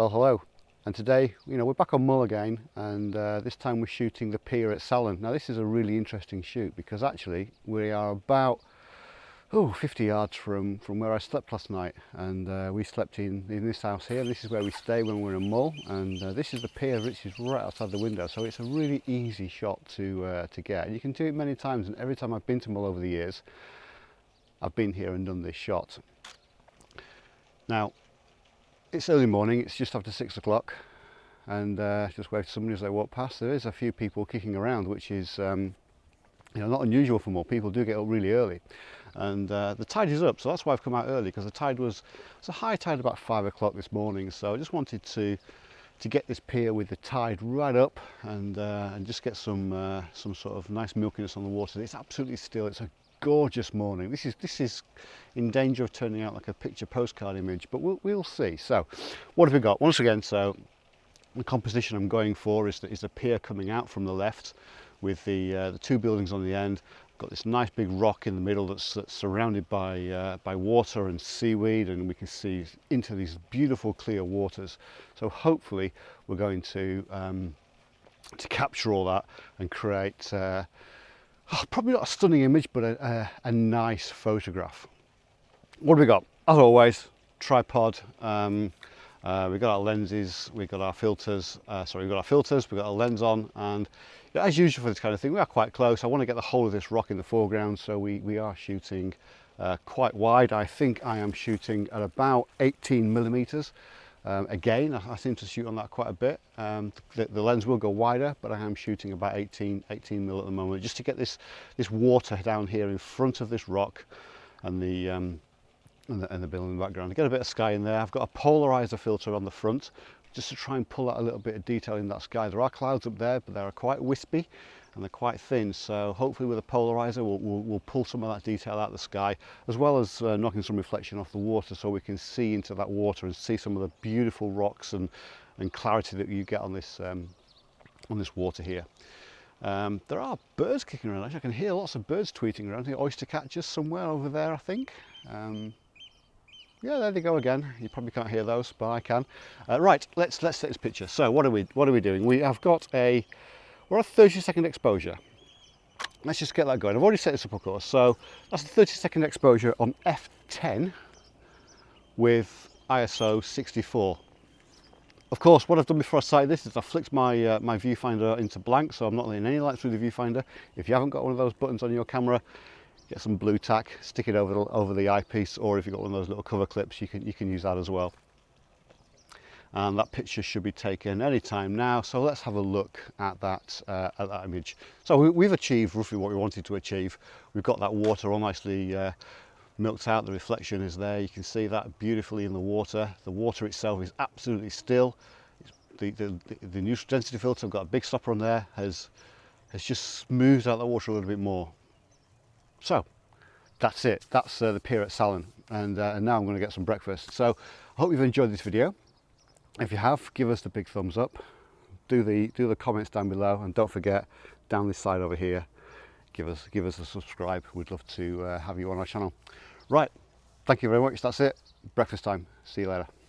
Well, hello. And today, you know, we're back on Mull again, and uh, this time we're shooting the pier at Salen. Now, this is a really interesting shoot because actually we are about oh, 50 yards from, from where I slept last night. And uh, we slept in, in this house here. This is where we stay when we're in Mull. And uh, this is the pier which is right outside the window. So it's a really easy shot to, uh, to get. You can do it many times. And every time I've been to Mull over the years, I've been here and done this shot. Now, It's early morning, it's just after six o'clock and uh, just wave to somebody as they walk past. There is a few people kicking around, which is um, you know, not unusual for more people do get up really early. And uh, the tide is up, so that's why I've come out early because the tide was it's a high tide about five o'clock this morning. So I just wanted to to get this pier with the tide right up and uh, and just get some uh, some sort of nice milkiness on the water. It's absolutely still. It's a gorgeous morning. This is this is in danger of turning out like a picture postcard image, but we'll, we'll see. So what have we got? Once again, so the composition I'm going for is the, is pier coming out from the left with the, uh, the two buildings on the end. Got this nice big rock in the middle that's, that's surrounded by, uh, by water and seaweed and we can see into these beautiful clear waters. So hopefully we're going to, um, to capture all that and create uh, oh, probably not a stunning image, but a, a, a, nice photograph. What have we got? As always, tripod. Um, uh, we've got our lenses, we've got our filters, uh, sorry, we've got our filters, we've got our lens on, and you know, as usual for this kind of thing, we are quite close. I want to get the whole of this rock in the foreground, so we, we are shooting uh, quite wide. I think I am shooting at about 18 millimeters. Um, again, I, I, seem to shoot on that quite a bit. Um, the, the, lens will go wider, but I am shooting about 18, 18 mil at the moment, just to get this, this water down here in front of this rock and the, um, and the, and the building in the background. I get a bit of sky in there. I've got a polarizer filter on the front, just to try and pull out a little bit of detail in that sky. There are clouds up there, but they are quite wispy. And they're quite thin so hopefully with a polarizer we'll, we'll, we'll, pull some of that detail out of the sky as well as uh, knocking some reflection off the water so we can see into that water and see some of the beautiful rocks and, and clarity that you get on this, um, on this water here. Um, there are birds kicking around, actually I can hear lots of birds tweeting around, the oyster catchers somewhere over there I think. Um, yeah, there they go again. You probably can't hear those, but I can. Uh, right, let's let's take this picture. So what are we what are we doing? We have got a we're a 30 second exposure. Let's just get that going. I've already set this up of course. So that's a 30 second exposure on f10 with ISO 64. Of course, what I've done before I sight this is I flicked my, uh, my viewfinder into blank, so I'm not letting any light through the viewfinder. If you haven't got one of those buttons on your camera, get some Blu Tack, stick it over the, over the eyepiece, or if you've got one of those little cover clips, you can, you can use that as well and that picture should be taken anytime now. So let's have a look at that uh, at that image. So we, have achieved roughly what we wanted to achieve. We've got that water all nicely uh, milked out. The reflection is there. You can see that beautifully in the water. The water itself is absolutely still. The, the, the neutral density filter I've got a big stopper on there has has just smoothed out the water a little bit more. So that's it. That's uh, the pier at Salen and, uh, and now I'm going to get some breakfast. So I hope you've enjoyed this video if you have give us the big thumbs up. Do the do the comments down below and don't forget down this side over here give us give us a subscribe. We'd love to uh, have you on our channel. Right thank you very much. That's it. Breakfast time. See you later